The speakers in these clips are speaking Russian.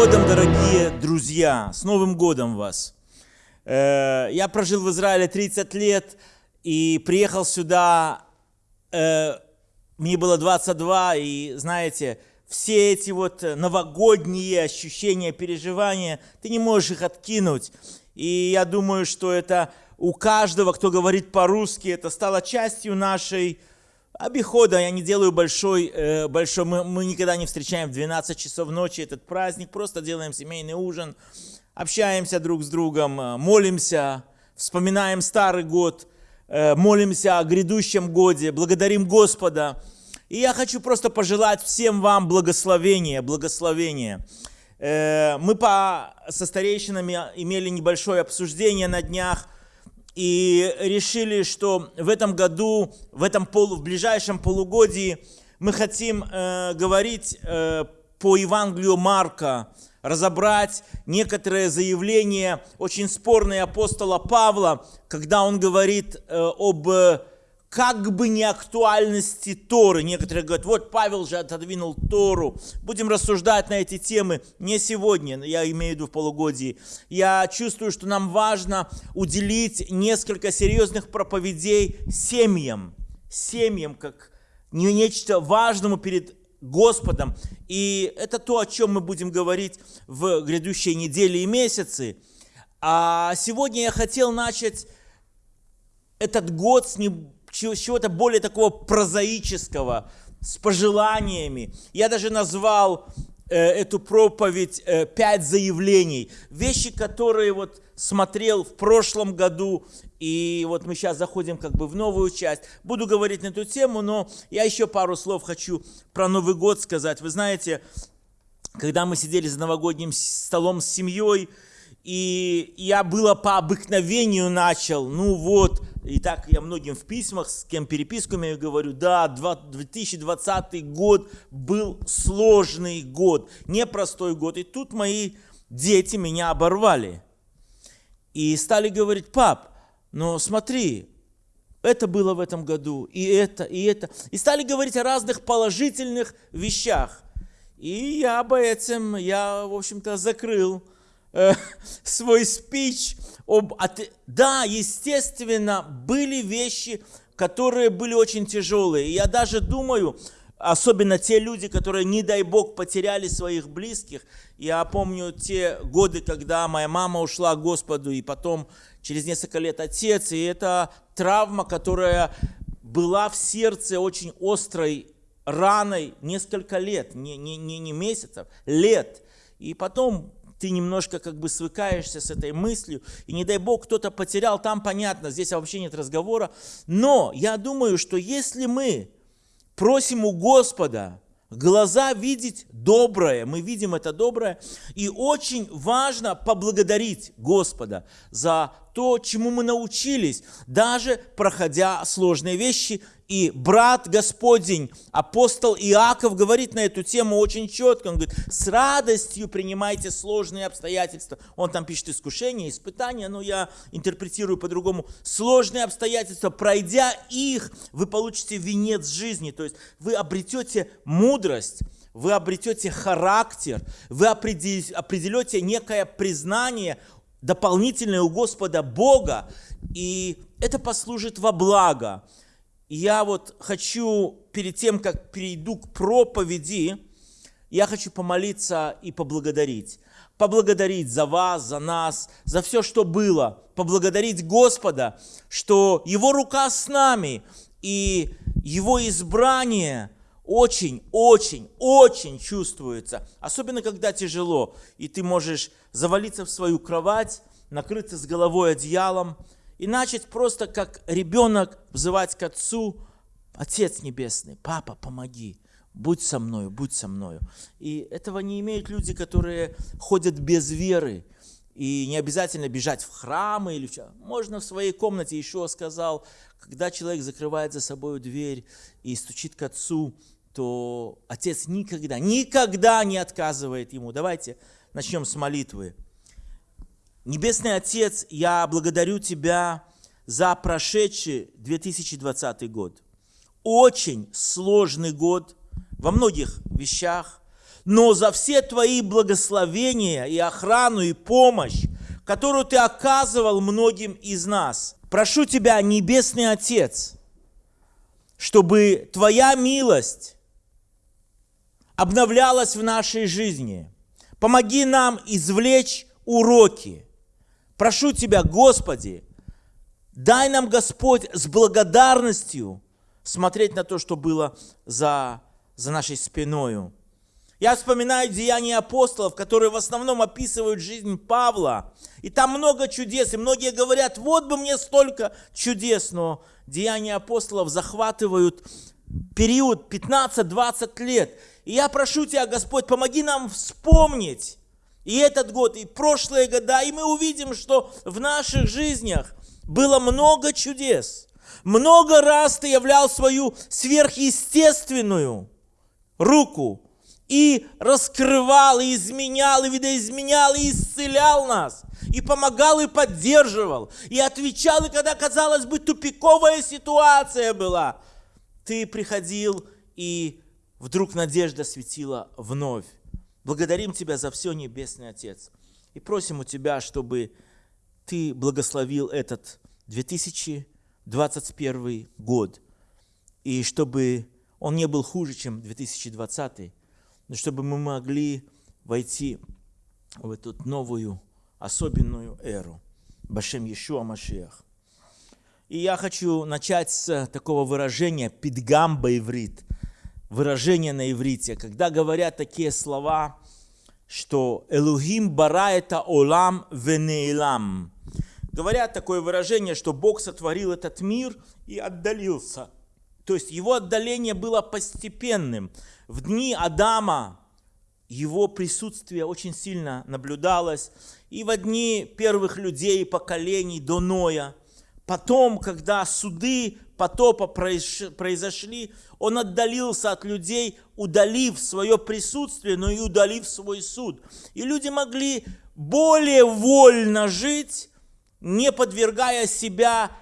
годом, дорогие друзья! С Новым годом вас! Э, Я прожил в Израиле 30 лет и приехал сюда, э, мне было 22, и знаете, все эти вот новогодние ощущения, переживания, ты не можешь их откинуть. И я думаю, что это у каждого, кто говорит по-русски, это стало частью нашей обихода. Я не делаю большой, э, большой мы, мы никогда не встречаем в 12 часов ночи этот праздник, просто делаем семейный ужин, общаемся друг с другом, э, молимся, вспоминаем старый год, э, молимся о грядущем годе, благодарим Господа. И я хочу просто пожелать всем вам благословения, благословения. Мы по, со старейшинами имели небольшое обсуждение на днях – и решили, что в этом году, в, этом полу, в ближайшем полугодии мы хотим э, говорить э, по Евангелию Марка, разобрать некоторые заявления, очень спорные апостола Павла, когда он говорит э, об как бы не актуальности Торы. Некоторые говорят, вот Павел же отодвинул Тору. Будем рассуждать на эти темы не сегодня, я имею в виду в полугодии. Я чувствую, что нам важно уделить несколько серьезных проповедей семьям. Семьям, как нечто важному перед Господом. И это то, о чем мы будем говорить в грядущие недели и месяцы. А сегодня я хотел начать этот год с не чего-то более такого прозаического, с пожеланиями. Я даже назвал э, эту проповедь э, «Пять заявлений». Вещи, которые вот смотрел в прошлом году, и вот мы сейчас заходим как бы в новую часть. Буду говорить на эту тему, но я еще пару слов хочу про Новый год сказать. Вы знаете, когда мы сидели за новогодним столом с семьей, и я было по обыкновению начал, ну вот, и так я многим в письмах, с кем переписку имею, говорю, да, 2020 год был сложный год, непростой год. И тут мои дети меня оборвали. И стали говорить, пап, но смотри, это было в этом году, и это, и это. И стали говорить о разных положительных вещах. И я об этом, я, в общем-то, закрыл э, свой спич об... От... Да, естественно, были вещи, которые были очень тяжелые. И я даже думаю, особенно те люди, которые, не дай бог, потеряли своих близких. Я помню те годы, когда моя мама ушла к Господу, и потом через несколько лет отец. И это травма, которая была в сердце очень острой раной несколько лет, не, не, не, не месяцев, лет. И потом ты немножко как бы свыкаешься с этой мыслью, и не дай бог кто-то потерял, там понятно, здесь вообще нет разговора. Но я думаю, что если мы просим у Господа глаза видеть доброе, мы видим это доброе, и очень важно поблагодарить Господа за то, чему мы научились, даже проходя сложные вещи и брат Господень, апостол Иаков, говорит на эту тему очень четко. Он говорит, с радостью принимайте сложные обстоятельства. Он там пишет искушения, испытания, но я интерпретирую по-другому. Сложные обстоятельства, пройдя их, вы получите венец жизни. То есть вы обретете мудрость, вы обретете характер, вы определете некое признание дополнительное у Господа Бога, и это послужит во благо. Я вот хочу, перед тем, как перейду к проповеди, я хочу помолиться и поблагодарить. Поблагодарить за вас, за нас, за все, что было. Поблагодарить Господа, что Его рука с нами, и Его избрание очень, очень, очень чувствуется. Особенно, когда тяжело, и ты можешь завалиться в свою кровать, накрыться с головой одеялом, и начать просто как ребенок взывать к Отцу, Отец Небесный, Папа, помоги, будь со мною, будь со мною. И этого не имеют люди, которые ходят без веры. И не обязательно бежать в храмы или что. Можно в своей комнате, еще сказал, когда человек закрывает за собой дверь и стучит к Отцу, то Отец никогда, никогда не отказывает ему. Давайте начнем с молитвы. Небесный Отец, я благодарю Тебя за прошедший 2020 год. Очень сложный год во многих вещах, но за все Твои благословения и охрану и помощь, которую Ты оказывал многим из нас. Прошу Тебя, Небесный Отец, чтобы Твоя милость обновлялась в нашей жизни. Помоги нам извлечь уроки. Прошу Тебя, Господи, дай нам, Господь, с благодарностью смотреть на то, что было за, за нашей спиною. Я вспоминаю деяния апостолов, которые в основном описывают жизнь Павла. И там много чудес, и многие говорят, вот бы мне столько чудес, но деяния апостолов захватывают период 15-20 лет. И я прошу Тебя, Господь, помоги нам вспомнить и этот год, и прошлые года, и мы увидим, что в наших жизнях было много чудес. Много раз Ты являл свою сверхъестественную руку и раскрывал, и изменял, и видоизменял, и исцелял нас, и помогал, и поддерживал, и отвечал, и когда, казалось бы, тупиковая ситуация была, ты приходил, и вдруг надежда светила вновь. Благодарим Тебя за все, Небесный Отец, и просим у Тебя, чтобы Ты благословил этот 2021 год, и чтобы он не был хуже, чем 2020, но чтобы мы могли войти в эту новую, особенную эру. Башем Иешуа Машиах. И я хочу начать с такого выражения «пидгамба иврит», выражение на иврите, когда говорят такие слова, что «Элухим бара это олам венеилам». Говорят такое выражение, что Бог сотворил этот мир и отдалился. То есть его отдаление было постепенным в дни Адама его присутствие очень сильно наблюдалось. И в дни первых людей, поколений до Ноя. Потом, когда суды потопа произошли, он отдалился от людей, удалив свое присутствие, но и удалив свой суд. И люди могли более вольно жить, не подвергая себя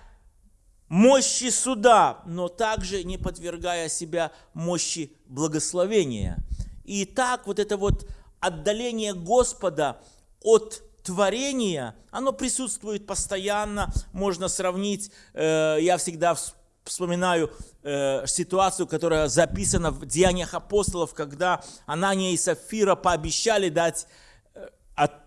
мощи суда, но также не подвергая себя мощи благословения. И так вот это вот отдаление Господа от творения, оно присутствует постоянно, можно сравнить, э, я всегда вспоминаю э, ситуацию, которая записана в Деяниях апостолов, когда Анания и Сафира пообещали дать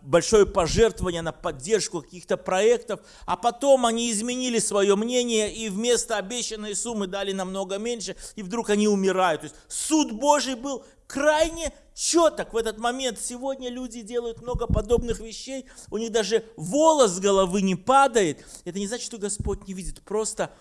большое пожертвование на поддержку каких-то проектов, а потом они изменили свое мнение и вместо обещанной суммы дали намного меньше, и вдруг они умирают. То есть суд Божий был крайне четок в этот момент. Сегодня люди делают много подобных вещей, у них даже волос с головы не падает. Это не значит, что Господь не видит, просто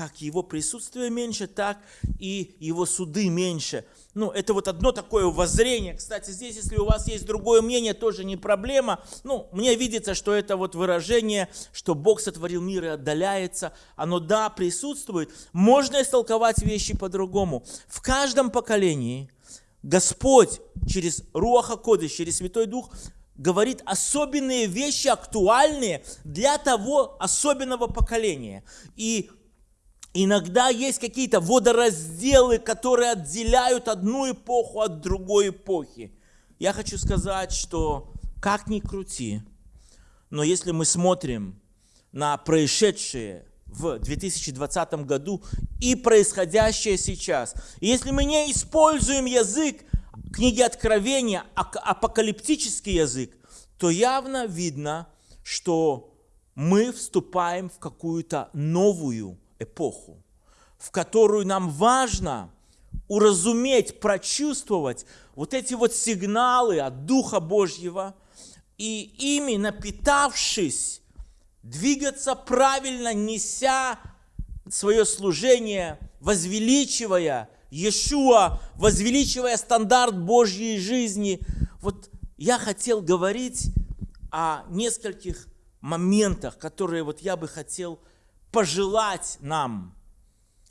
как его присутствие меньше, так и его суды меньше. Ну, это вот одно такое воззрение. Кстати, здесь, если у вас есть другое мнение, тоже не проблема. Ну, мне видится, что это вот выражение, что Бог сотворил мир и отдаляется. Оно, да, присутствует. Можно истолковать вещи по-другому. В каждом поколении Господь через Руаха Кодыш, через Святой Дух говорит особенные вещи, актуальные для того особенного поколения. И Иногда есть какие-то водоразделы, которые отделяют одну эпоху от другой эпохи. Я хочу сказать, что как ни крути, но если мы смотрим на происшедшее в 2020 году и происходящее сейчас, если мы не используем язык книги Откровения, апокалиптический язык, то явно видно, что мы вступаем в какую-то новую эпоху, в которую нам важно уразуметь, прочувствовать вот эти вот сигналы от Духа Божьего и ими напитавшись, двигаться правильно, неся свое служение, возвеличивая Иешуа, возвеличивая стандарт Божьей жизни. Вот я хотел говорить о нескольких моментах, которые вот я бы хотел пожелать нам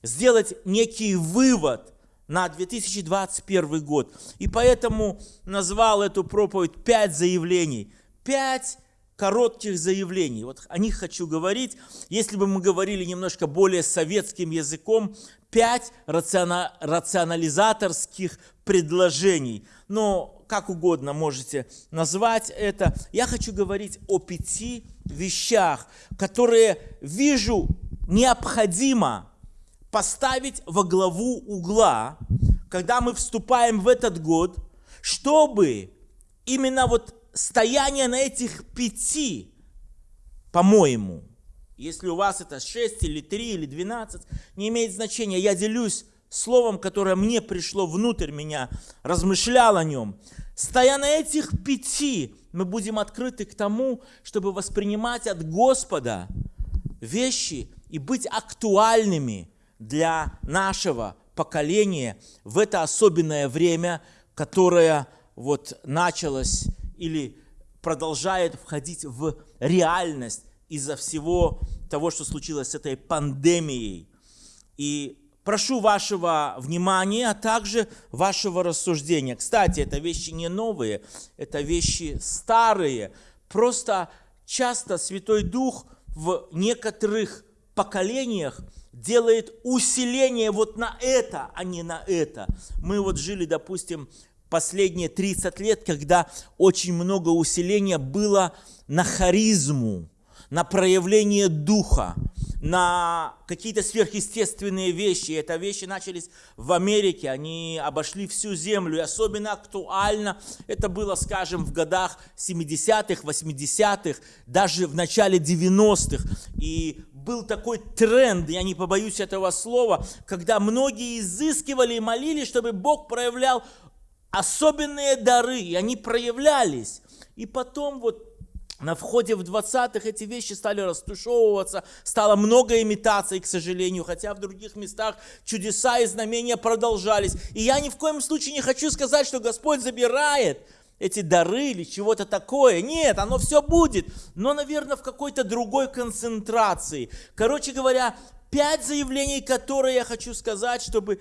сделать некий вывод на 2021 год. И поэтому назвал эту проповедь «Пять заявлений». Пять коротких заявлений. Вот о них хочу говорить. Если бы мы говорили немножко более советским языком, пять рациона- рационализаторских предложений. Но как угодно можете назвать это. Я хочу говорить о пяти вещах, которые вижу необходимо поставить во главу угла, когда мы вступаем в этот год, чтобы именно вот стояние на этих пяти, по-моему, если у вас это 6 или 3 или 12, не имеет значения. Я делюсь словом, которое мне пришло внутрь меня, размышлял о нем. Стоя на этих пяти, мы будем открыты к тому, чтобы воспринимать от Господа вещи и быть актуальными для нашего поколения в это особенное время, которое вот началось или продолжает входить в реальность из-за всего того, что случилось с этой пандемией. И прошу вашего внимания, а также вашего рассуждения. Кстати, это вещи не новые, это вещи старые. Просто часто Святой Дух в некоторых поколениях делает усиление вот на это, а не на это. Мы вот жили, допустим, последние 30 лет, когда очень много усиления было на харизму, на проявление духа, на какие-то сверхъестественные вещи. Это вещи начались в Америке, они обошли всю землю. И особенно актуально это было, скажем, в годах 70-х, 80-х, даже в начале 90-х. И был такой тренд, я не побоюсь этого слова, когда многие изыскивали и молились, чтобы Бог проявлял особенные дары, и они проявлялись. И потом вот на входе в 20-х эти вещи стали растушевываться, стало много имитаций, к сожалению, хотя в других местах чудеса и знамения продолжались. И я ни в коем случае не хочу сказать, что Господь забирает эти дары или чего-то такое. Нет, оно все будет, но, наверное, в какой-то другой концентрации. Короче говоря, пять заявлений, которые я хочу сказать, чтобы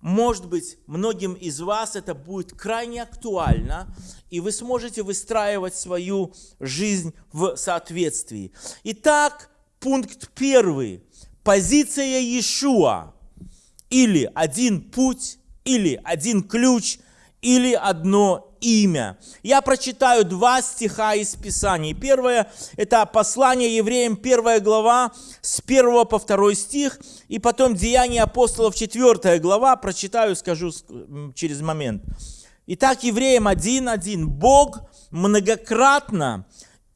может быть, многим из вас это будет крайне актуально, и вы сможете выстраивать свою жизнь в соответствии. Итак, пункт первый. Позиция Иешуа. Или один путь, или один ключ, или одно имя. Я прочитаю два стиха из Писания. Первое – это послание евреям, первая глава, с 1 по 2 стих, и потом Деяния апостолов, 4 глава, прочитаю, скажу через момент. Итак, евреям 1.1. Бог многократно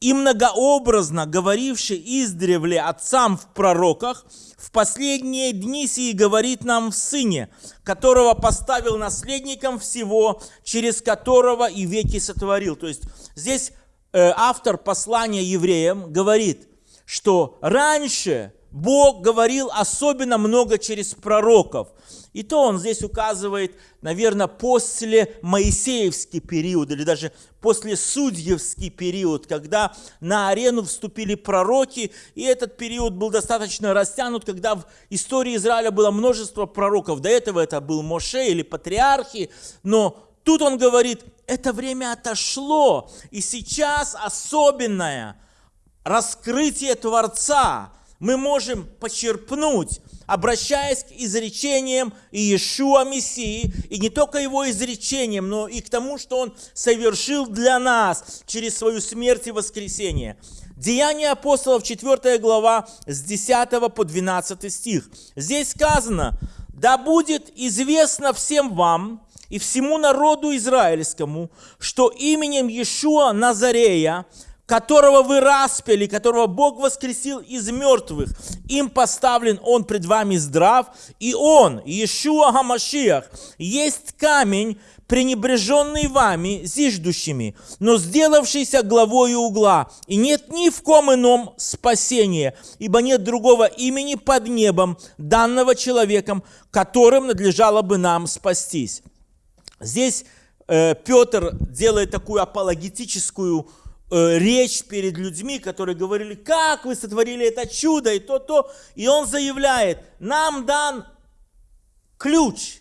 и многообразно говоривший издревле отцам в пророках, в последние дни сии говорит нам в Сыне, которого поставил наследником всего, через которого и веки сотворил. То есть здесь э, автор послания евреям говорит, что раньше Бог говорил особенно много через пророков. И то он здесь указывает, наверное, после Моисеевский период или даже после Судьевский период, когда на арену вступили пророки, и этот период был достаточно растянут, когда в истории Израиля было множество пророков. До этого это был Моше или патриархи, но тут он говорит, это время отошло, и сейчас особенное раскрытие Творца мы можем почерпнуть обращаясь к изречениям Иешуа Мессии, и не только его изречениям, но и к тому, что он совершил для нас через свою смерть и воскресение. Деяния апостолов, 4 глава, с 10 по 12 стих. Здесь сказано, «Да будет известно всем вам и всему народу израильскому, что именем Иешуа Назарея, которого вы распяли, которого Бог воскресил из мертвых. Им поставлен Он пред вами здрав, и Он, Иешуа Гамашиах, есть камень, пренебреженный вами, зиждущими, но сделавшийся главою угла, и нет ни в ком ином спасения, ибо нет другого имени под небом, данного человеком, которым надлежало бы нам спастись. Здесь э, Петр делает такую апологетическую речь перед людьми, которые говорили, как вы сотворили это чудо и то-то. И он заявляет, нам дан ключ,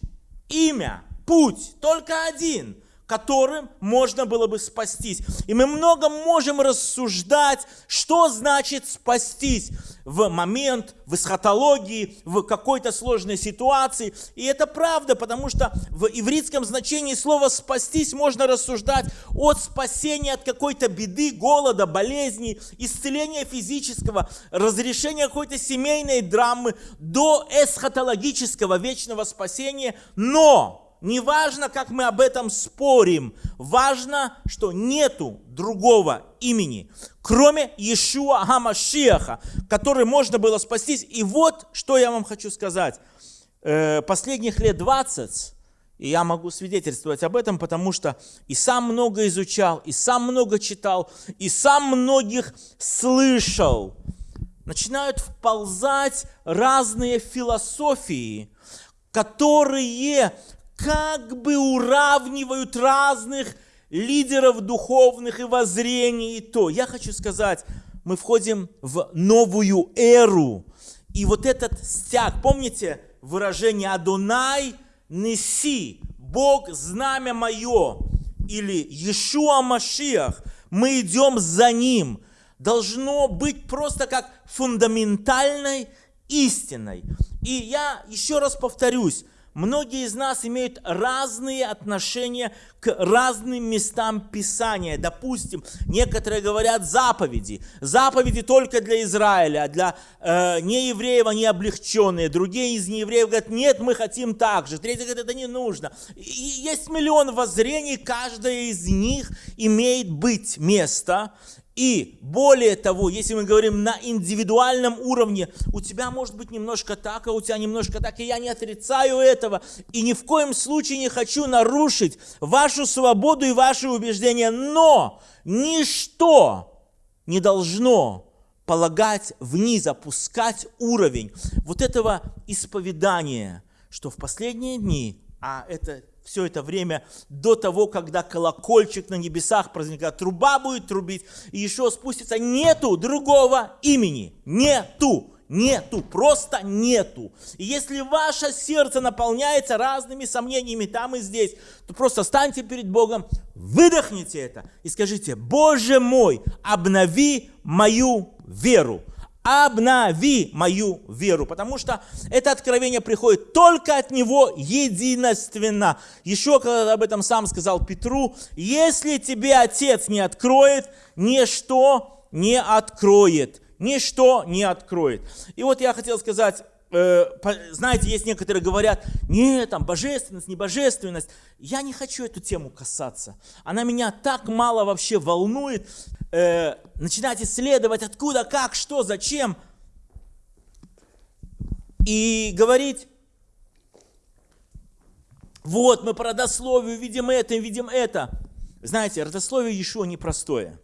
имя, путь, только один, которым можно было бы спастись. И мы много можем рассуждать, что значит спастись в момент, в эсхатологии, в какой-то сложной ситуации. И это правда, потому что в ивритском значении слова «спастись» можно рассуждать от спасения от какой-то беды, голода, болезни, исцеления физического, разрешения какой-то семейной драмы до эсхатологического вечного спасения. Но не важно, как мы об этом спорим, важно, что нету другого имени, кроме Иешуа Гамашиаха, который можно было спастись. И вот, что я вам хочу сказать. Э, последних лет 20, и я могу свидетельствовать об этом, потому что и сам много изучал, и сам много читал, и сам многих слышал. Начинают вползать разные философии, которые как бы уравнивают разных лидеров духовных и воззрений. И то, я хочу сказать, мы входим в новую эру. И вот этот стяг, помните выражение «Адонай неси», «Бог знамя мое» или «Иешуа Машиах», мы идем за Ним, должно быть просто как фундаментальной истиной. И я еще раз повторюсь, Многие из нас имеют разные отношения к разным местам Писания. Допустим, некоторые говорят заповеди. Заповеди только для Израиля, а для э, неевреев они облегченные. Другие из неевреев говорят, нет, мы хотим так же. Третьи говорят, это не нужно. И есть миллион воззрений, каждое из них имеет быть место. И более того, если мы говорим на индивидуальном уровне, у тебя может быть немножко так, а у тебя немножко так, и я не отрицаю этого, и ни в коем случае не хочу нарушить вашу свободу и ваши убеждения, но ничто не должно полагать вниз, опускать уровень вот этого исповедания, что в последние дни, а это все это время до того, когда колокольчик на небесах прозвенит, труба будет трубить, и еще спустится, нету другого имени, нету, нету, просто нету. И если ваше сердце наполняется разными сомнениями там и здесь, то просто станьте перед Богом, выдохните это и скажите, Боже мой, обнови мою веру обнови мою веру, потому что это откровение приходит только от Него единственно. Еще когда об этом сам сказал Петру, если тебе Отец не откроет, ничто не откроет, ничто не откроет. И вот я хотел сказать, знаете, есть некоторые говорят, нет, там божественность, не божественность. Я не хочу эту тему касаться. Она меня так мало вообще волнует э, начинать исследовать, откуда, как, что, зачем, и говорить, вот мы по родословию видим это, видим это. Знаете, родословие еще непростое.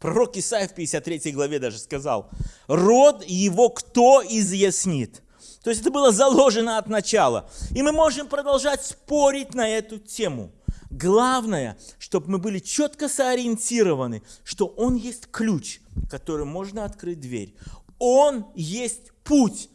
Пророк Исаия в 53 главе даже сказал, род его кто изъяснит? То есть это было заложено от начала. И мы можем продолжать спорить на эту тему. Главное, чтобы мы были четко сориентированы, что Он есть ключ, которым можно открыть дверь. Он есть путь,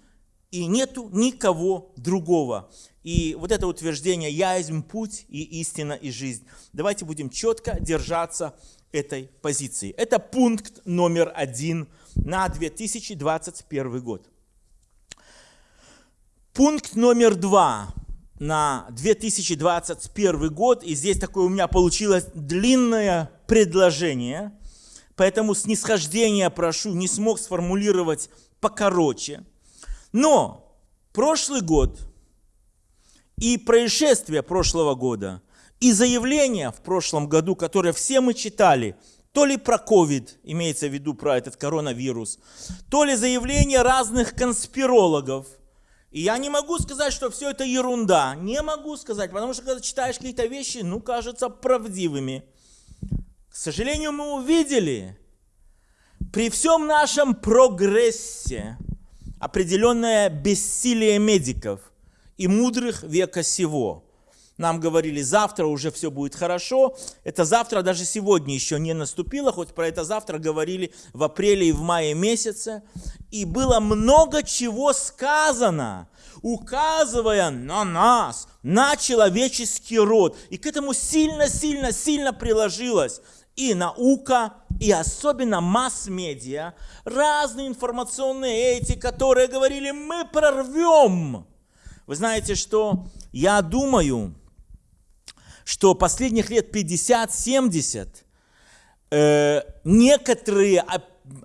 и нету никого другого. И вот это утверждение «Я есть путь и истина и жизнь». Давайте будем четко держаться этой позиции. Это пункт номер один на 2021 год. Пункт номер два на 2021 год, и здесь такое у меня получилось длинное предложение, поэтому снисхождение прошу, не смог сформулировать покороче. Но прошлый год и происшествия прошлого года, и заявления в прошлом году, которые все мы читали, то ли про COVID, имеется в виду про этот коронавирус, то ли заявления разных конспирологов – и я не могу сказать, что все это ерунда. Не могу сказать, потому что когда читаешь какие-то вещи, ну, кажутся правдивыми. К сожалению, мы увидели, при всем нашем прогрессе, определенное бессилие медиков и мудрых века сего. Нам говорили, завтра уже все будет хорошо. Это завтра даже сегодня еще не наступило, хоть про это завтра говорили в апреле и в мае месяце. И было много чего сказано, указывая на нас, на человеческий род. И к этому сильно-сильно-сильно приложилось и наука, и особенно масс-медиа, разные информационные эти, которые говорили, мы прорвем. Вы знаете, что я думаю, что последних лет 50-70 э, некоторые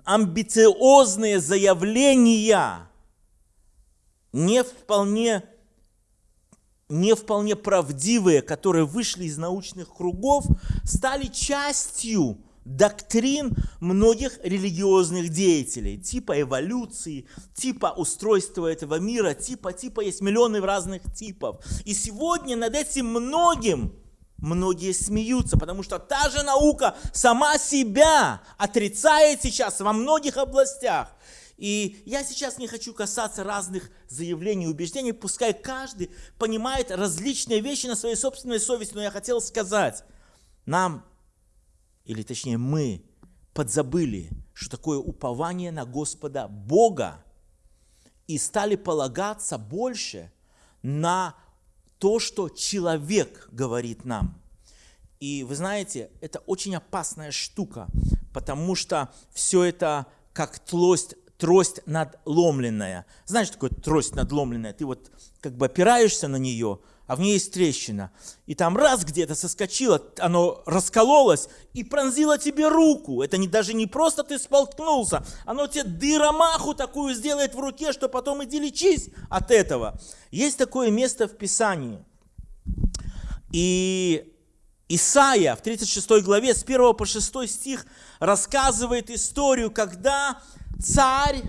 амбициозные заявления не вполне, не вполне правдивые, которые вышли из научных кругов, стали частью доктрин многих религиозных деятелей, типа эволюции, типа устройства этого мира, типа, типа, есть миллионы разных типов. И сегодня над этим многим многие смеются, потому что та же наука сама себя отрицает сейчас во многих областях. И я сейчас не хочу касаться разных заявлений и убеждений, пускай каждый понимает различные вещи на своей собственной совести, но я хотел сказать, нам, или точнее мы, подзабыли, что такое упование на Господа Бога, и стали полагаться больше на то, что человек говорит нам. И вы знаете, это очень опасная штука, потому что все это как трость, трость надломленная. Знаешь, такое трость надломленная? Ты вот как бы опираешься на нее, а в ней есть трещина. И там раз где-то соскочило, оно раскололось и пронзило тебе руку. Это не, даже не просто ты сполкнулся, оно тебе дыромаху такую сделает в руке, что потом иди лечись от этого. Есть такое место в Писании. И Исаия в 36 главе с 1 по 6 стих рассказывает историю, когда царь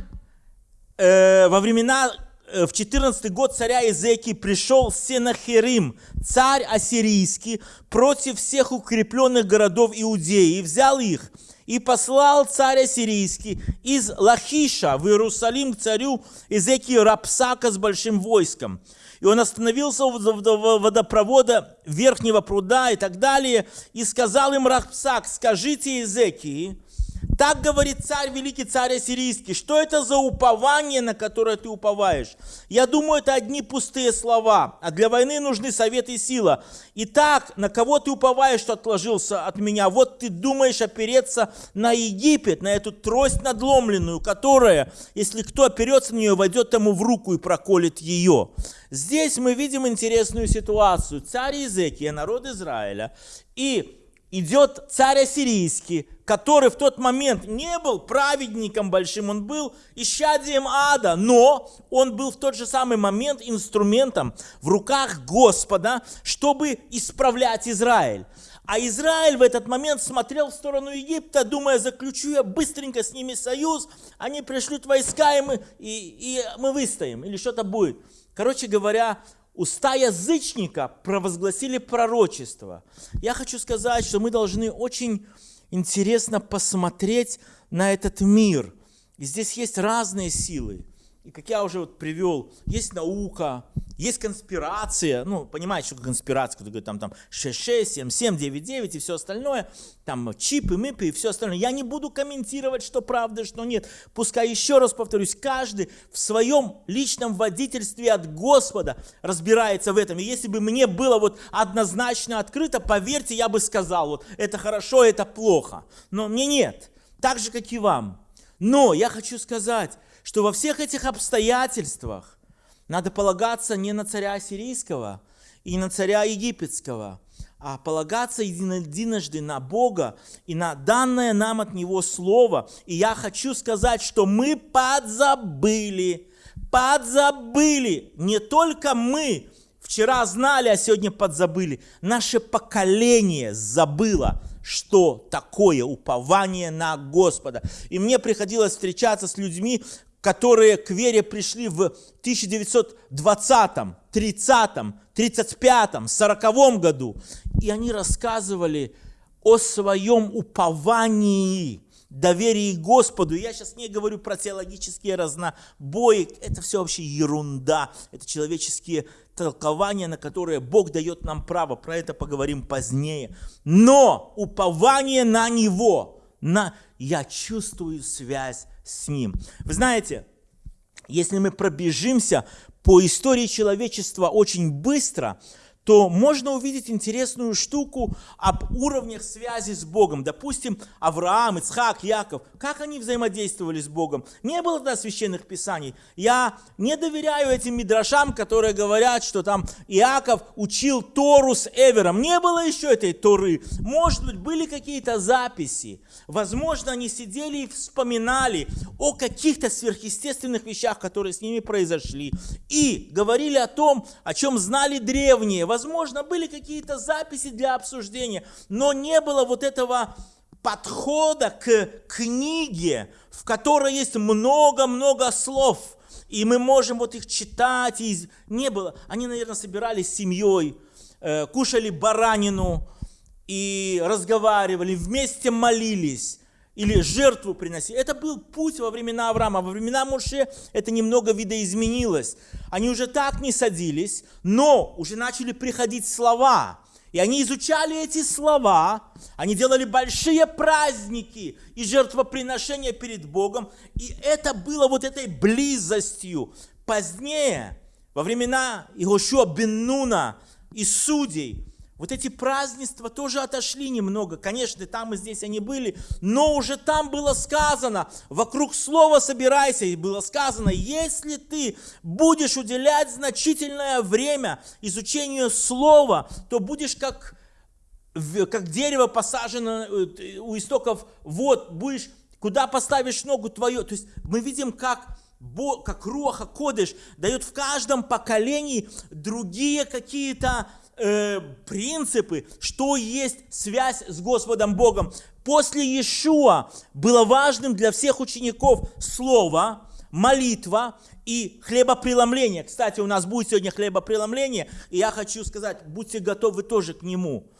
э, во времена Э, в 14 год царя Изеки пришел Сенахерим, царь ассирийский, против всех укрепленных городов Иудеи, и взял их, и послал царь ассирийский из Лахиша в Иерусалим к царю Изеки Рапсака с большим войском. И он остановился у водопровода верхнего пруда и так далее, и сказал им Рапсак, скажите Изекии, так говорит царь, великий царь ассирийский. Что это за упование, на которое ты уповаешь? Я думаю, это одни пустые слова. А для войны нужны совет и сила. Итак, на кого ты уповаешь, что отложился от меня? Вот ты думаешь опереться на Египет, на эту трость надломленную, которая, если кто оперется на нее, войдет тому в руку и проколет ее. Здесь мы видим интересную ситуацию. Царь Иезекия, народ Израиля, и идет царь ассирийский, который в тот момент не был праведником большим, он был исчадием ада, но он был в тот же самый момент инструментом в руках Господа, чтобы исправлять Израиль. А Израиль в этот момент смотрел в сторону Египта, думая, заключу я быстренько с ними союз, они пришлют войска, и мы, и, и мы выстоим, или что-то будет. Короче говоря, уста язычника провозгласили пророчество. Я хочу сказать, что мы должны очень интересно посмотреть на этот мир. И здесь есть разные силы. И как я уже вот привел, есть наука, есть конспирация, ну, понимаете, что конспирация, когда говорят, там, там 6, 7, 7, 9, 9 и все остальное, там чипы, мипы и все остальное. Я не буду комментировать, что правда, что нет. Пускай еще раз повторюсь, каждый в своем личном водительстве от Господа разбирается в этом. И если бы мне было вот однозначно открыто, поверьте, я бы сказал, вот это хорошо, это плохо. Но мне нет. Так же, как и вам. Но я хочу сказать, что во всех этих обстоятельствах надо полагаться не на царя сирийского и на царя египетского, а полагаться единожды на Бога и на данное нам от Него Слово. И я хочу сказать, что мы подзабыли, подзабыли, не только мы, вчера знали, а сегодня подзабыли, наше поколение забыло, что такое упование на Господа. И мне приходилось встречаться с людьми, которые к вере пришли в 1920, 30, 35, 40 году. И они рассказывали о своем уповании доверии Господу. Я сейчас не говорю про теологические разнобои, это все вообще ерунда, это человеческие толкования, на которые Бог дает нам право, про это поговорим позднее. Но упование на Него, на я чувствую связь с Ним. Вы знаете, если мы пробежимся по истории человечества очень быстро, то можно увидеть интересную штуку об уровнях связи с Богом. Допустим, Авраам, Ицхак, Яков. Как они взаимодействовали с Богом? Не было тогда священных писаний. Я не доверяю этим мидрашам, которые говорят, что там Иаков учил Тору с Эвером. Не было еще этой Торы. Может быть, были какие-то записи. Возможно, они сидели и вспоминали о каких-то сверхъестественных вещах, которые с ними произошли. И говорили о том, о чем знали древние Возможно, были какие-то записи для обсуждения, но не было вот этого подхода к книге, в которой есть много-много слов, и мы можем вот их читать. И не было. Они, наверное, собирались с семьей, э, кушали баранину и разговаривали, вместе молились или жертву приносили. Это был путь во времена Авраама. Во времена Моше это немного видоизменилось. Они уже так не садились, но уже начали приходить слова. И они изучали эти слова, они делали большие праздники и жертвоприношения перед Богом. И это было вот этой близостью. Позднее, во времена Игошуа Беннуна и судей, вот эти празднества тоже отошли немного. Конечно, там и здесь они были, но уже там было сказано, вокруг слова собирайся, и было сказано, если ты будешь уделять значительное время изучению слова, то будешь как, как дерево посажено э, у истоков вод, будешь, куда поставишь ногу твою. То есть мы видим, как как Руаха Кодыш дает в каждом поколении другие какие-то э, принципы, что есть связь с Господом Богом. После Иешуа было важным для всех учеников слово, молитва и хлебопреломление. Кстати, у нас будет сегодня хлебопреломление, и я хочу сказать, будьте готовы тоже к нему.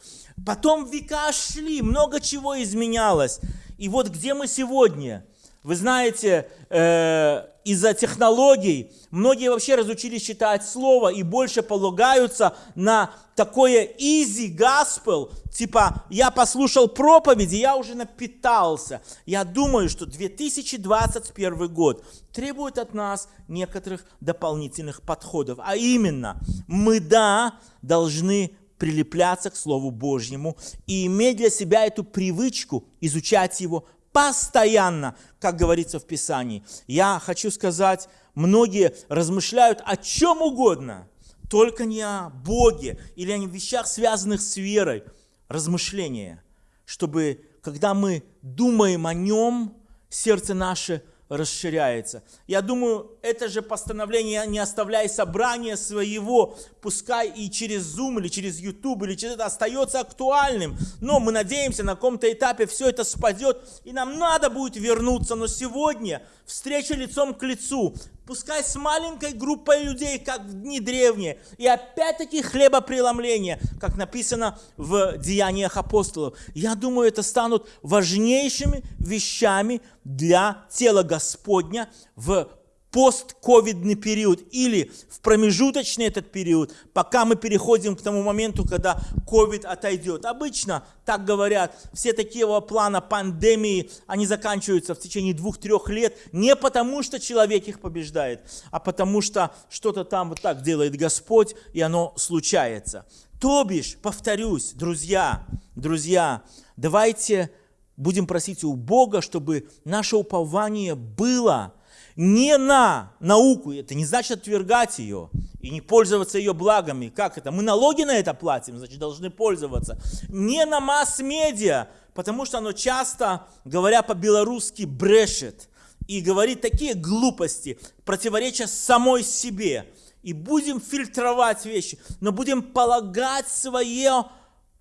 Потом века шли, много чего изменялось. И вот где мы сегодня – вы знаете, э, из-за технологий многие вообще разучились читать слово и больше полагаются на такое easy gospel, типа я послушал проповеди, я уже напитался. Я думаю, что 2021 год требует от нас некоторых дополнительных подходов. А именно, мы, да, должны прилепляться к Слову Божьему и иметь для себя эту привычку изучать его, постоянно, как говорится в Писании. Я хочу сказать, многие размышляют о чем угодно, только не о Боге или о вещах, связанных с верой. Размышления, чтобы, когда мы думаем о Нем, сердце наше – расширяется. Я думаю, это же постановление «не оставляй собрания своего», пускай и через Zoom, или через YouTube, или через это остается актуальным. Но мы надеемся, на каком-то этапе все это спадет, и нам надо будет вернуться. Но сегодня встреча лицом к лицу, пускай с маленькой группой людей, как в дни древние, и опять-таки хлебопреломление, как написано в Деяниях апостолов. Я думаю, это станут важнейшими вещами для тела Господня в постковидный период или в промежуточный этот период, пока мы переходим к тому моменту, когда ковид отойдет. Обычно, так говорят, все такие плана пандемии, они заканчиваются в течение двух-трех лет не потому, что человек их побеждает, а потому что что-то там вот так делает Господь, и оно случается. То бишь, повторюсь, друзья, друзья, давайте будем просить у Бога, чтобы наше упование было – не на науку, это не значит отвергать ее и не пользоваться ее благами. Как это? Мы налоги на это платим, значит, должны пользоваться. Не на масс-медиа, потому что оно часто, говоря по-белорусски, брешет и говорит такие глупости, противоречия самой себе. И будем фильтровать вещи, но будем полагать свое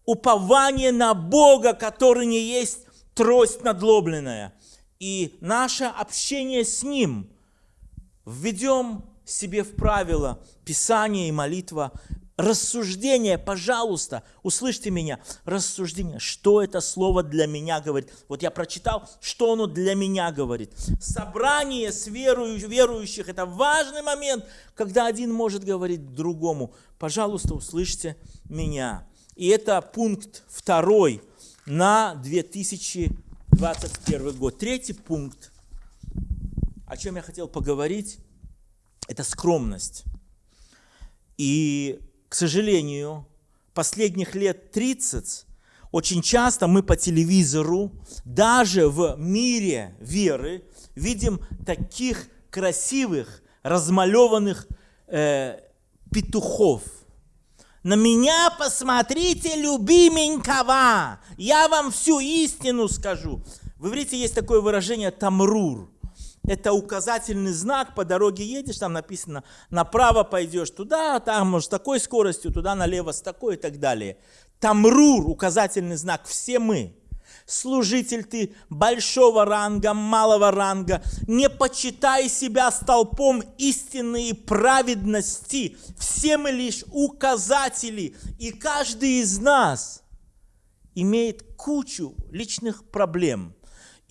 упование на Бога, который не есть трость надлобленная и наше общение с Ним введем себе в правило Писание и молитва, рассуждение, пожалуйста, услышьте меня, рассуждение, что это слово для меня говорит. Вот я прочитал, что оно для меня говорит. Собрание с верующих – это важный момент, когда один может говорить другому. Пожалуйста, услышьте меня. И это пункт второй на 2021 год. Третий пункт, о чем я хотел поговорить, это скромность. И, к сожалению, последних лет 30 очень часто мы по телевизору, даже в мире веры, видим таких красивых, размалеванных э, петухов. На меня посмотрите, любименького, я вам всю истину скажу. В иврите есть такое выражение «тамрур». Это указательный знак, по дороге едешь, там написано, направо пойдешь туда, там, может, с такой скоростью, туда налево с такой и так далее. Тамрур, указательный знак, все мы. Служитель ты большого ранга, малого ранга, не почитай себя столпом истины и праведности. Все мы лишь указатели, и каждый из нас имеет кучу личных проблем –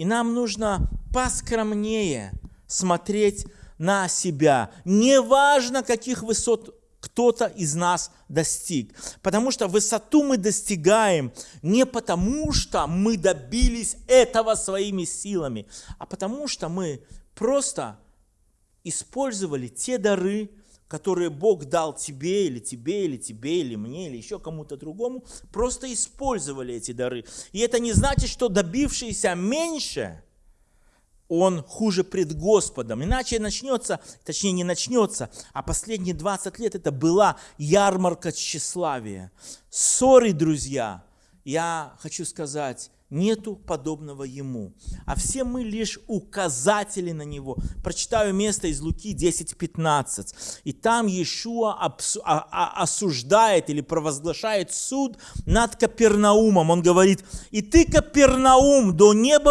и нам нужно поскромнее смотреть на себя. Неважно, каких высот кто-то из нас достиг. Потому что высоту мы достигаем не потому, что мы добились этого своими силами, а потому что мы просто использовали те дары, которые Бог дал тебе, или тебе, или тебе, или мне, или еще кому-то другому, просто использовали эти дары. И это не значит, что добившийся меньше, он хуже пред Господом. Иначе начнется, точнее не начнется, а последние 20 лет это была ярмарка тщеславия. Ссоры, друзья, я хочу сказать, нету подобного ему. А все мы лишь указатели на него. Прочитаю место из Луки 10.15. И там Иешуа а, а, осуждает или провозглашает суд над Капернаумом. Он говорит, и ты, Капернаум, до неба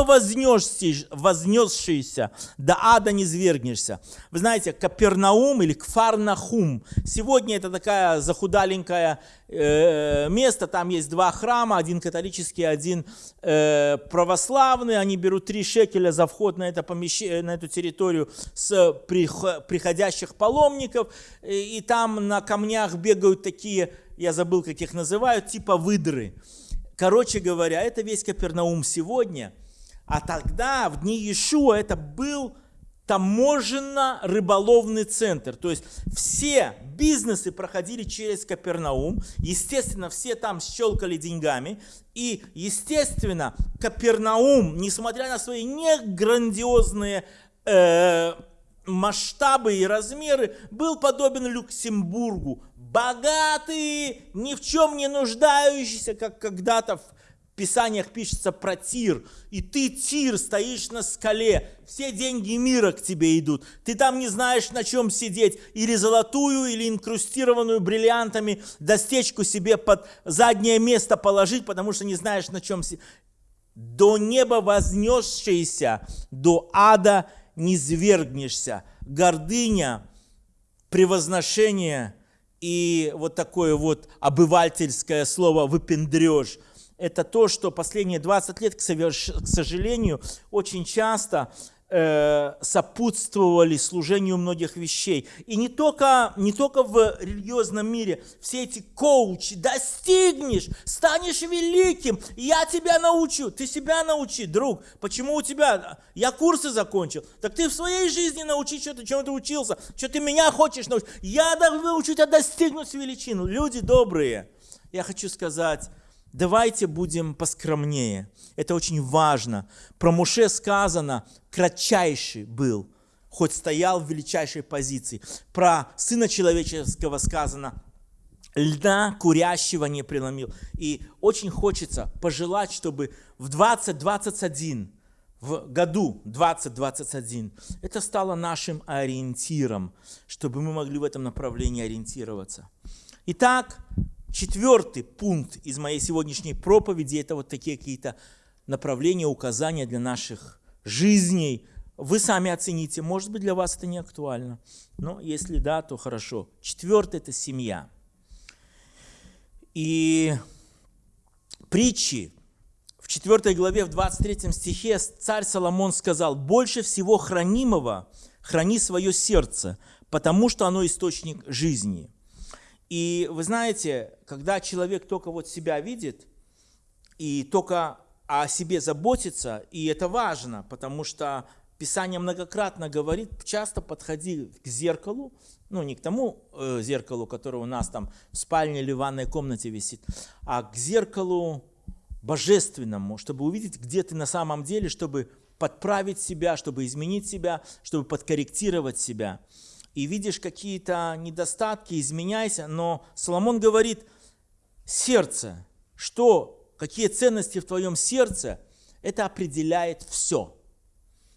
вознесшийся, до ада не свергнешься. Вы знаете, Капернаум или Кфарнахум, сегодня это такая захудаленькая место, там есть два храма, один католический, один э, православный, они берут три шекеля за вход на, это помещение, на эту территорию с приходящих паломников, и там на камнях бегают такие, я забыл, как их называют, типа выдры. Короче говоря, это весь Капернаум сегодня, а тогда, в дни Иешуа, это был таможенно-рыболовный центр. То есть все бизнесы проходили через Капернаум. Естественно, все там щелкали деньгами. И, естественно, Капернаум, несмотря на свои не грандиозные э, масштабы и размеры, был подобен Люксембургу. Богатый, ни в чем не нуждающийся, как когда-то в Писаниях пишется про Тир, и ты, Тир, стоишь на скале, все деньги мира к тебе идут, ты там не знаешь, на чем сидеть, или золотую, или инкрустированную бриллиантами достечку себе под заднее место положить, потому что не знаешь, на чем сидеть. До неба вознесшийся, до ада не свергнешься. Гордыня, превозношение и вот такое вот обывательское слово «выпендрешь» – это то, что последние 20 лет, к сожалению, очень часто э, сопутствовали служению многих вещей. И не только, не только в религиозном мире. Все эти коучи, достигнешь, станешь великим, я тебя научу. Ты себя научи, друг. Почему у тебя? Я курсы закончил. Так ты в своей жизни научи что-то, чему ты учился. Что ты меня хочешь научить? Я научу тебя достигнуть величину. Люди добрые. Я хочу сказать, Давайте будем поскромнее. Это очень важно. Про Муше сказано, кратчайший был, хоть стоял в величайшей позиции. Про Сына Человеческого сказано, льда курящего не преломил. И очень хочется пожелать, чтобы в 2021, в году 2021, это стало нашим ориентиром, чтобы мы могли в этом направлении ориентироваться. Итак, Четвертый пункт из моей сегодняшней проповеди – это вот такие какие-то направления, указания для наших жизней. Вы сами оцените, может быть, для вас это не актуально. Но если да, то хорошо. Четвертое – это семья. И притчи в 4 главе, в 23 стихе царь Соломон сказал, «Больше всего хранимого храни свое сердце, потому что оно источник жизни». И вы знаете, когда человек только вот себя видит и только о себе заботится, и это важно, потому что Писание многократно говорит, часто подходи к зеркалу, ну не к тому э, зеркалу, которое у нас там в спальне или в ванной комнате висит, а к зеркалу божественному, чтобы увидеть, где ты на самом деле, чтобы подправить себя, чтобы изменить себя, чтобы подкорректировать себя. И видишь какие-то недостатки, изменяйся, но Соломон говорит, сердце, что, какие ценности в твоем сердце, это определяет все.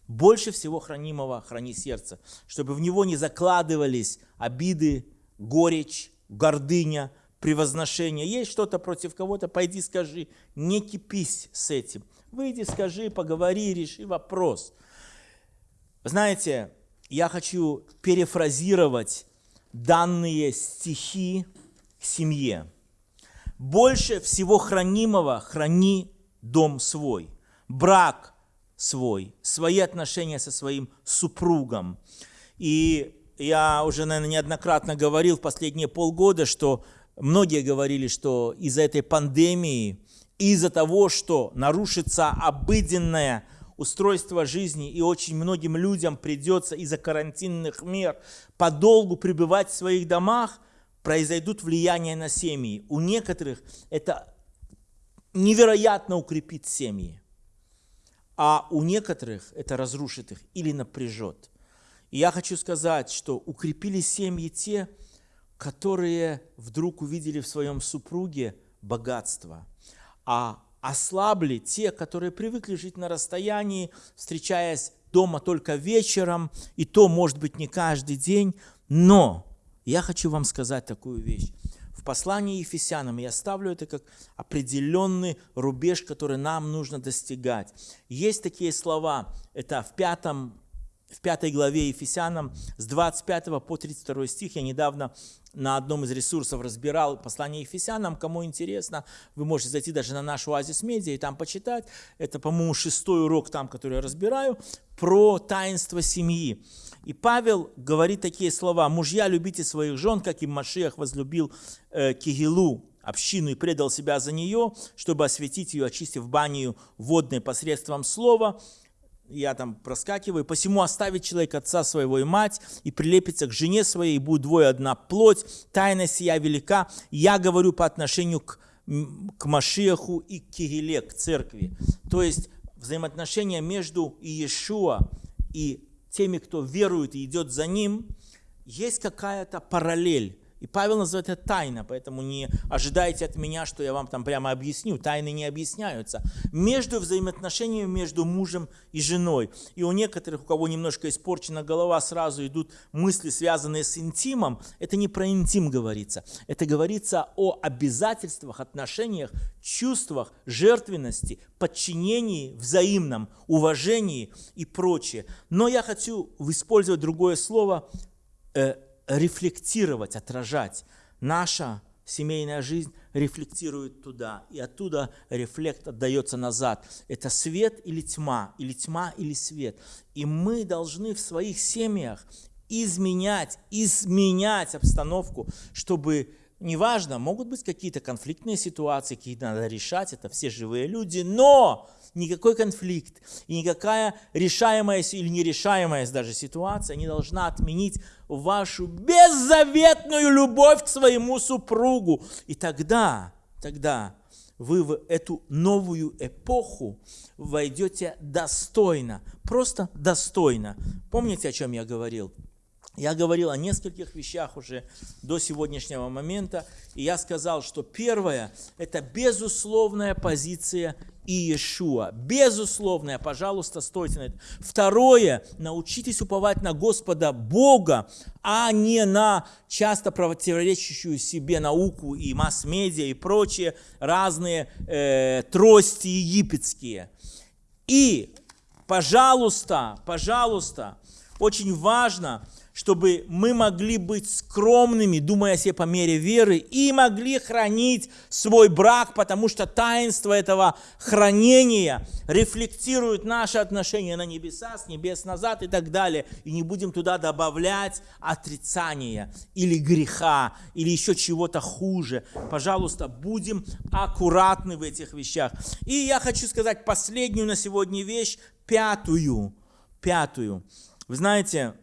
Больше всего хранимого храни сердце, чтобы в него не закладывались обиды, горечь, гордыня, превозношение. Есть что-то против кого-то, пойди скажи, не кипись с этим. Выйди, скажи, поговори, реши вопрос. Знаете, я хочу перефразировать данные стихи к семье. Больше всего хранимого храни дом свой, брак свой, свои отношения со своим супругом. И я уже, наверное, неоднократно говорил в последние полгода, что многие говорили, что из-за этой пандемии, из-за того, что нарушится обыденное устройство жизни, и очень многим людям придется из-за карантинных мер подолгу пребывать в своих домах, произойдут влияния на семьи. У некоторых это невероятно укрепит семьи, а у некоторых это разрушит их или напряжет. И я хочу сказать, что укрепили семьи те, которые вдруг увидели в своем супруге богатство, а ослабли те, которые привыкли жить на расстоянии, встречаясь дома только вечером, и то, может быть, не каждый день. Но я хочу вам сказать такую вещь. В послании Ефесянам я ставлю это как определенный рубеж, который нам нужно достигать. Есть такие слова, это в пятом в пятой главе Ефесянам с 25 по 32 стих. Я недавно на одном из ресурсов разбирал послание Ефесянам. Кому интересно, вы можете зайти даже на наш Оазис Медиа и там почитать. Это, по-моему, шестой урок там, который я разбираю, про таинство семьи. И Павел говорит такие слова. «Мужья, любите своих жен, как и Машиах возлюбил э, Кигилу, общину и предал себя за нее, чтобы осветить ее, очистив баню водной посредством слова, я там проскакиваю, посему оставит человек отца своего и мать, и прилепится к жене своей, и будет двое одна плоть, тайна сия велика. Я говорю по отношению к, к Машиаху и к Кигеле, к церкви. То есть взаимоотношения между Иешуа и теми, кто верует и идет за ним, есть какая-то параллель и Павел называет это тайна, поэтому не ожидайте от меня, что я вам там прямо объясню. Тайны не объясняются. Между взаимоотношениями между мужем и женой. И у некоторых, у кого немножко испорчена голова, сразу идут мысли, связанные с интимом. Это не про интим говорится. Это говорится о обязательствах, отношениях, чувствах, жертвенности, подчинении взаимном, уважении и прочее. Но я хочу использовать другое слово э, – рефлектировать, отражать. Наша семейная жизнь рефлектирует туда, и оттуда рефлект отдается назад. Это свет или тьма, или тьма или свет. И мы должны в своих семьях изменять, изменять обстановку, чтобы неважно, могут быть какие-то конфликтные ситуации, какие надо решать, это все живые люди, но никакой конфликт и никакая решаемая или нерешаемая даже ситуация не должна отменить вашу беззаветную любовь к своему супругу. И тогда, тогда вы в эту новую эпоху войдете достойно, просто достойно. Помните, о чем я говорил? Я говорил о нескольких вещах уже до сегодняшнего момента, и я сказал, что первое – это безусловная позиция Иешуа. Безусловная, пожалуйста, стойте на это. Второе – научитесь уповать на Господа Бога, а не на часто противоречащую себе науку и масс-медиа и прочие разные э, трости египетские. И, пожалуйста, пожалуйста, очень важно – чтобы мы могли быть скромными, думая о себе по мере веры, и могли хранить свой брак, потому что таинство этого хранения рефлектирует наши отношения на небеса, с небес назад и так далее. И не будем туда добавлять отрицания или греха, или еще чего-то хуже. Пожалуйста, будем аккуратны в этих вещах. И я хочу сказать последнюю на сегодня вещь, пятую. Пятую. Вы знаете,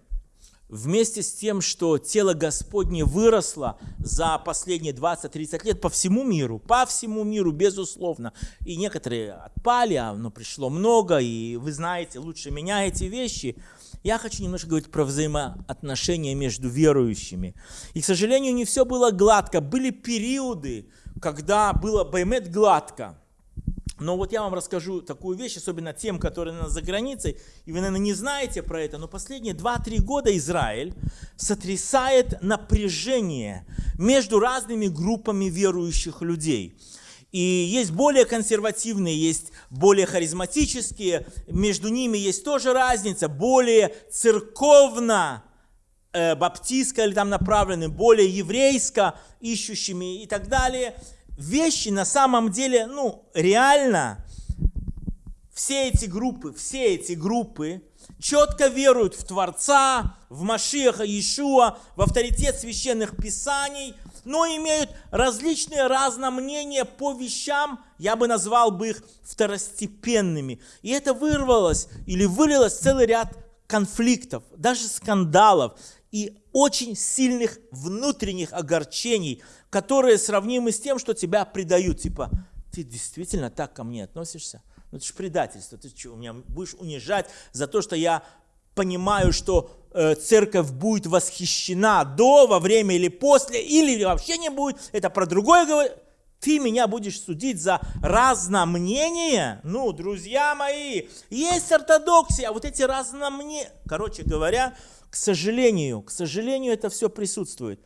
вместе с тем, что тело Господне выросло за последние 20-30 лет по всему миру, по всему миру, безусловно. И некоторые отпали, а но пришло много, и вы знаете лучше меня эти вещи. Я хочу немножко говорить про взаимоотношения между верующими. И, к сожалению, не все было гладко. Были периоды, когда было баймет гладко. Но вот я вам расскажу такую вещь, особенно тем, которые нас за границей, и вы, наверное, не знаете про это, но последние 2-3 года Израиль сотрясает напряжение между разными группами верующих людей. И есть более консервативные, есть более харизматические, между ними есть тоже разница, более церковно э, баптистско или там направленные, более еврейско ищущими и так далее – вещи на самом деле, ну, реально, все эти группы, все эти группы четко веруют в Творца, в Машиаха Иешуа, в авторитет священных писаний, но имеют различные разномнения по вещам, я бы назвал бы их второстепенными. И это вырвалось или вылилось целый ряд конфликтов, даже скандалов и очень сильных внутренних огорчений, которые сравнимы с тем, что тебя предают. Типа, ты действительно так ко мне относишься? Ну это же предательство. Ты что, меня будешь унижать за то, что я понимаю, что э, церковь будет восхищена до, во время или после, или вообще не будет. Это про другое говорит. Ты меня будешь судить за разномнение? Ну, друзья мои, есть ортодоксия, а вот эти разномнения... Короче говоря, к сожалению, к сожалению, это все присутствует.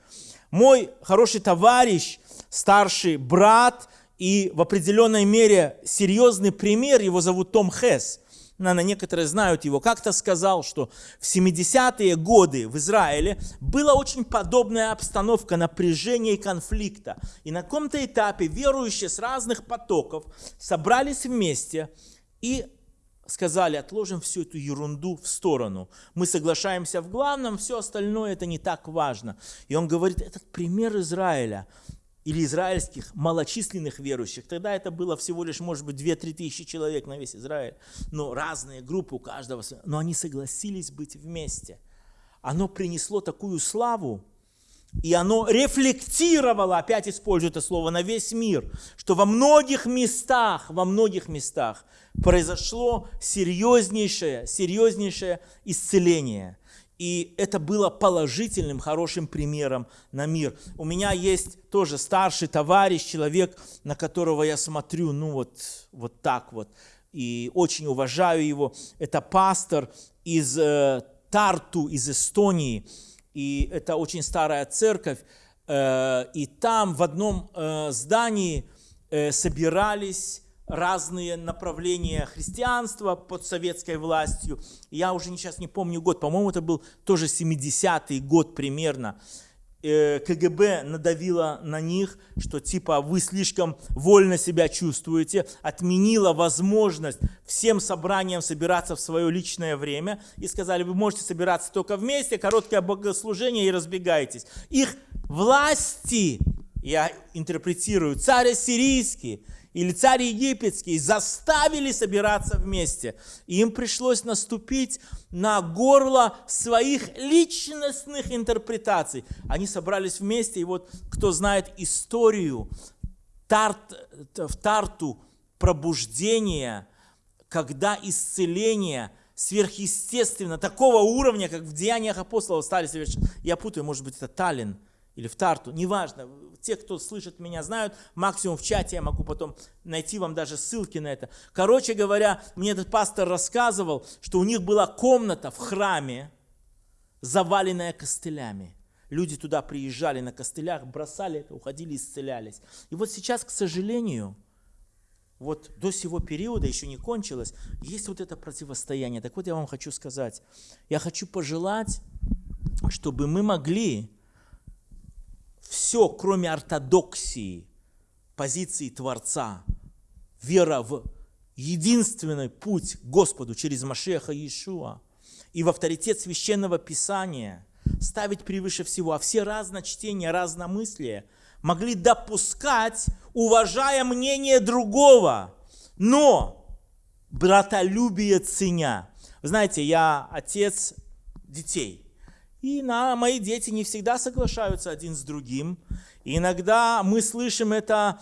Мой хороший товарищ, старший брат и в определенной мере серьезный пример, его зовут Том Хесс, наверное, некоторые знают его, как-то сказал, что в 70-е годы в Израиле была очень подобная обстановка напряжения и конфликта. И на каком-то этапе верующие с разных потоков собрались вместе и сказали, отложим всю эту ерунду в сторону. Мы соглашаемся в главном, все остальное это не так важно. И он говорит, этот пример Израиля или израильских малочисленных верующих, тогда это было всего лишь, может быть, 2-3 тысячи человек на весь Израиль, но разные группы у каждого, но они согласились быть вместе. Оно принесло такую славу, и оно рефлектировало, опять использую это слово, на весь мир, что во многих местах, во многих местах произошло серьезнейшее, серьезнейшее исцеление. И это было положительным, хорошим примером на мир. У меня есть тоже старший товарищ, человек, на которого я смотрю, ну вот, вот так вот, и очень уважаю его. Это пастор из э, Тарту, из Эстонии и это очень старая церковь, э, и там в одном э, здании э, собирались разные направления христианства под советской властью. Я уже сейчас не помню год, по-моему, это был тоже 70-й год примерно. Э, КГБ надавила на них, что типа вы слишком вольно себя чувствуете, отменила возможность всем собраниям собираться в свое личное время и сказали, вы можете собираться только вместе, короткое богослужение и разбегайтесь. Их власти, я интерпретирую, царь сирийский, или царь египетский заставили собираться вместе. Им пришлось наступить на горло своих личностных интерпретаций. Они собрались вместе, и вот кто знает историю Тарт, в Тарту пробуждения, когда исцеление сверхъестественно, такого уровня, как в Деяниях апостолов стали совершенно. Я путаю, может быть, это Таллин или в Тарту, неважно, те, кто слышит меня, знают, максимум в чате я могу потом найти вам даже ссылки на это. Короче говоря, мне этот пастор рассказывал, что у них была комната в храме, заваленная костылями. Люди туда приезжали на костылях, бросали это, уходили, исцелялись. И вот сейчас, к сожалению, вот до сего периода еще не кончилось, есть вот это противостояние. Так вот я вам хочу сказать, я хочу пожелать чтобы мы могли все, кроме ортодоксии, позиции Творца, вера в единственный путь к Господу через Машеха Иешуа и в авторитет священного писания ставить превыше всего, а все разночтения, разномыслия могли допускать, уважая мнение другого, но братолюбие ценя. Вы знаете, я отец детей, и на, мои дети не всегда соглашаются один с другим. И иногда мы слышим это,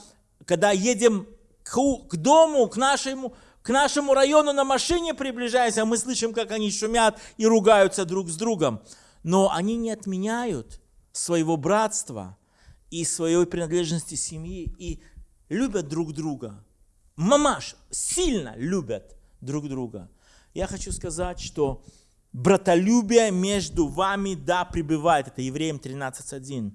когда едем к, к дому, к нашему, к нашему району на машине приближаемся, мы слышим, как они шумят и ругаются друг с другом. Но они не отменяют своего братства и своей принадлежности семьи и любят друг друга. Мамаш сильно любят друг друга. Я хочу сказать, что братолюбие между вами, да, пребывает. Это Евреям 13.1.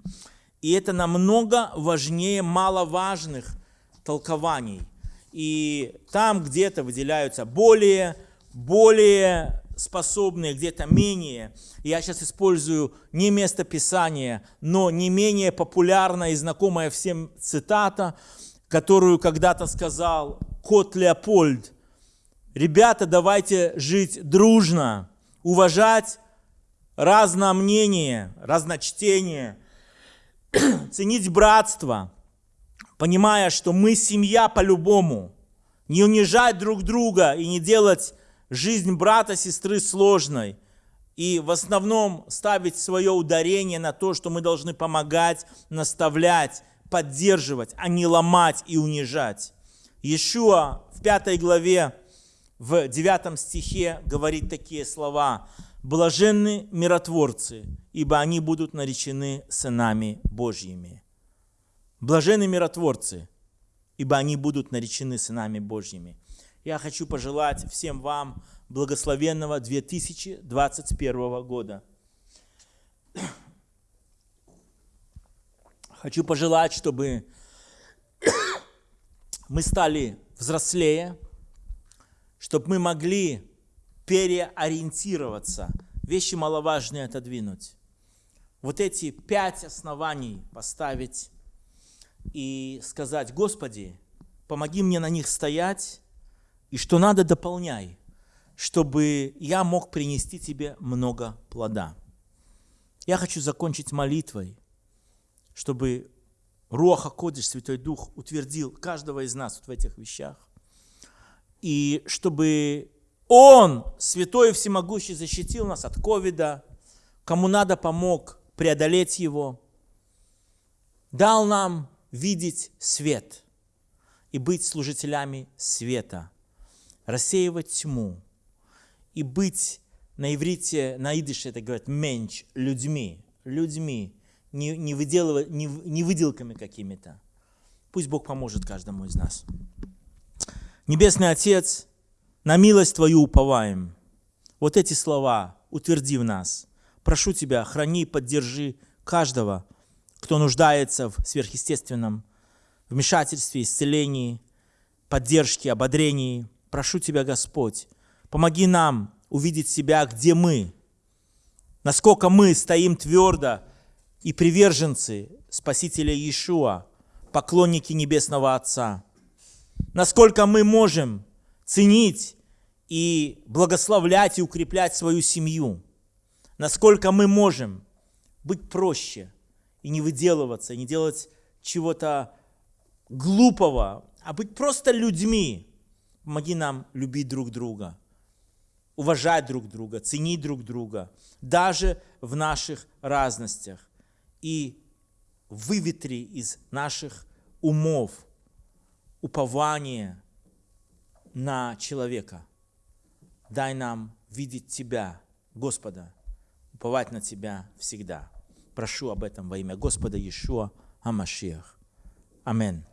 И это намного важнее маловажных толкований. И там где-то выделяются более, более способные, где-то менее. Я сейчас использую не местописание, но не менее популярная и знакомая всем цитата, которую когда-то сказал кот Леопольд. Ребята, давайте жить дружно, уважать разное мнение, разночтение, ценить братство, понимая, что мы семья по-любому, не унижать друг друга и не делать жизнь брата, сестры сложной, и в основном ставить свое ударение на то, что мы должны помогать, наставлять, поддерживать, а не ломать и унижать. Иешуа в пятой главе в 9 стихе говорит такие слова. «Блаженны миротворцы, ибо они будут наречены сынами Божьими». Блаженны миротворцы, ибо они будут наречены сынами Божьими. Я хочу пожелать всем вам благословенного 2021 года. Хочу пожелать, чтобы мы стали взрослее, чтобы мы могли переориентироваться, вещи маловажные отодвинуть. Вот эти пять оснований поставить и сказать, Господи, помоги мне на них стоять, и что надо, дополняй, чтобы я мог принести Тебе много плода. Я хочу закончить молитвой, чтобы Руаха Кодиш, Святой Дух, утвердил каждого из нас вот в этих вещах и чтобы Он, Святой и Всемогущий, защитил нас от ковида, кому надо помог преодолеть его, дал нам видеть свет и быть служителями света, рассеивать тьму и быть на иврите, на идыше это говорят менч, людьми, людьми, не, не, выделывать, не, не выделками какими-то. Пусть Бог поможет каждому из нас. Небесный Отец, на милость Твою уповаем. Вот эти слова утверди в нас. Прошу Тебя, храни и поддержи каждого, кто нуждается в сверхъестественном вмешательстве, исцелении, поддержке, ободрении. Прошу Тебя, Господь, помоги нам увидеть себя, где мы, насколько мы стоим твердо и приверженцы Спасителя Иешуа, поклонники Небесного Отца – насколько мы можем ценить и благословлять и укреплять свою семью, насколько мы можем быть проще и не выделываться, и не делать чего-то глупого, а быть просто людьми. Помоги нам любить друг друга, уважать друг друга, ценить друг друга, даже в наших разностях. И выветри из наших умов – упование на человека. Дай нам видеть Тебя, Господа, уповать на Тебя всегда. Прошу об этом во имя Господа Иешуа Амашиах. Аминь.